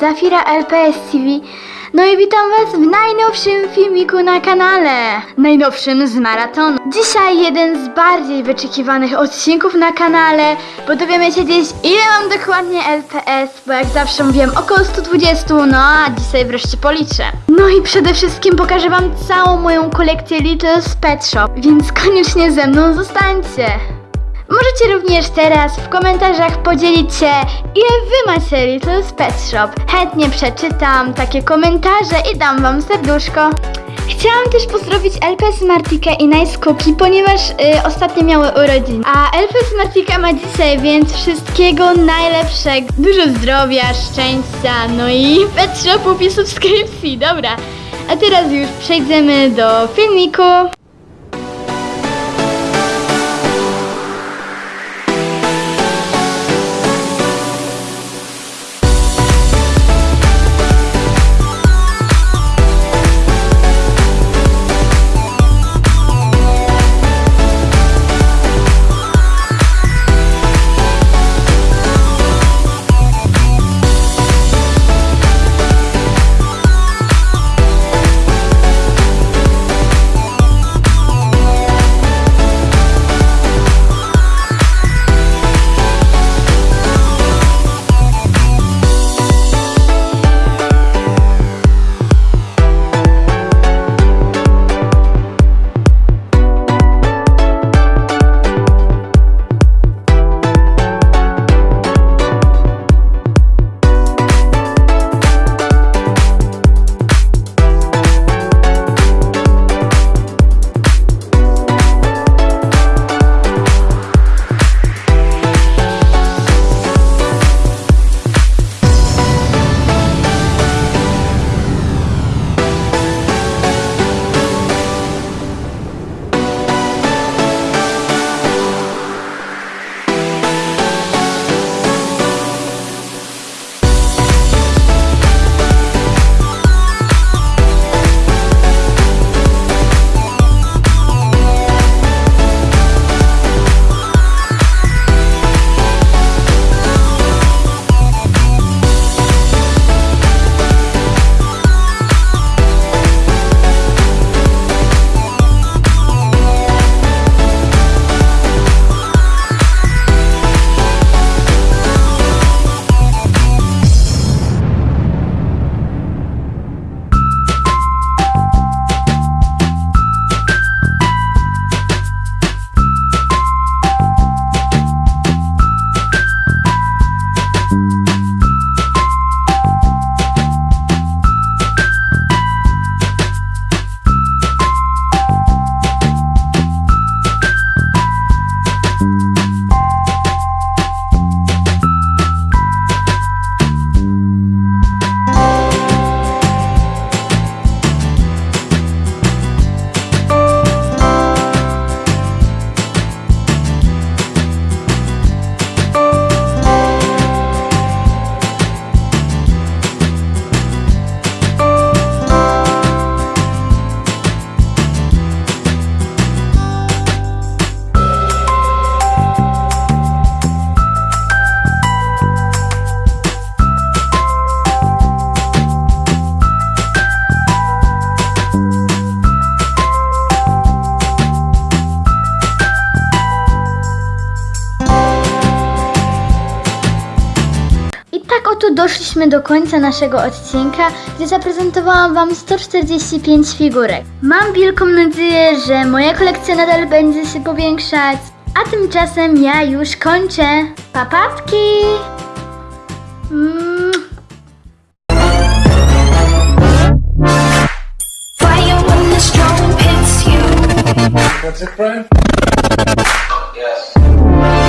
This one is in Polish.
Zafira LPS TV. No i witam Was w najnowszym filmiku na kanale. Najnowszym z maratonu. Dzisiaj jeden z bardziej wyczekiwanych odcinków na kanale, bo dowiemy się dziś ile mam dokładnie LPS, bo jak zawsze mówiłem około 120, no a dzisiaj wreszcie policzę. No i przede wszystkim pokażę Wam całą moją kolekcję Little's Pet Shop, więc koniecznie ze mną zostańcie. Możecie również teraz w komentarzach podzielić się, ile wy macie Little's Pet Shop. Chętnie przeczytam takie komentarze i dam wam serduszko. Chciałam też pozdrowić LP Smartikę i Nice Cookie, ponieważ y, ostatnio miały urodziny. A LP Smartika ma dzisiaj, więc wszystkiego najlepszego. Dużo zdrowia, szczęścia, no i pet shopów i subskrypcji, dobra. A teraz już przejdziemy do filmiku. Doszliśmy do końca naszego odcinka, gdzie zaprezentowałam Wam 145 figurek. Mam wielką nadzieję, że moja kolekcja nadal będzie się powiększać. A tymczasem ja już kończę. Papatki! Mm. What's it, Brian?